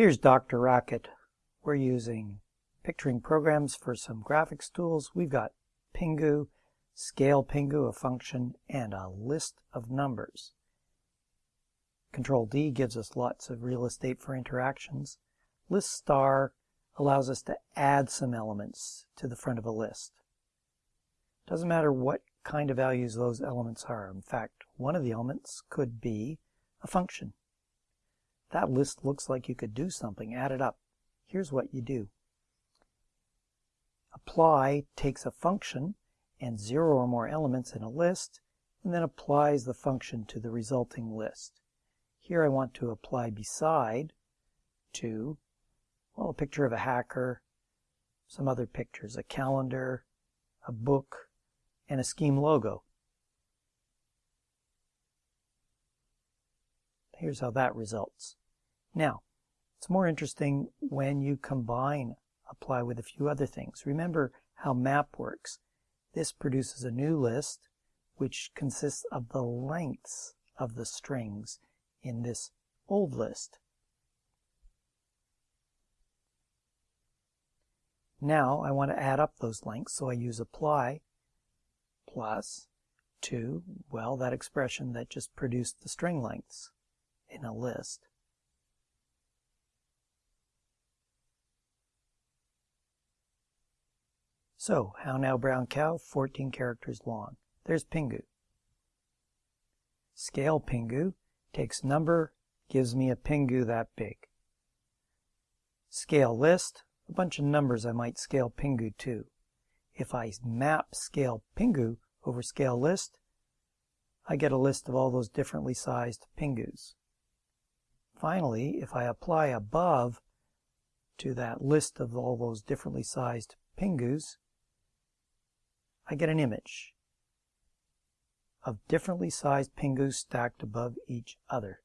Here's DrRacket. We're using picturing programs for some graphics tools. We've got Pingu, Scale Pingu, a function, and a list of numbers. Control D gives us lots of real estate for interactions. List star allows us to add some elements to the front of a list. Doesn't matter what kind of values those elements are. In fact, one of the elements could be a function. That list looks like you could do something. Add it up. Here's what you do. Apply takes a function and zero or more elements in a list, and then applies the function to the resulting list. Here I want to apply beside to, well, a picture of a hacker, some other pictures, a calendar, a book, and a scheme logo. Here's how that results. Now, it's more interesting when you combine apply with a few other things. Remember how map works. This produces a new list which consists of the lengths of the strings in this old list. Now I want to add up those lengths, so I use apply plus 2, well, that expression that just produced the string lengths in a list. So, How Now Brown Cow, 14 characters long. There's Pingu. Scale Pingu takes number, gives me a Pingu that big. Scale list, a bunch of numbers I might scale Pingu to. If I map scale Pingu over scale list, I get a list of all those differently sized Pingus. Finally, if I apply above to that list of all those differently sized Pingus, I get an image of differently sized Pingus stacked above each other.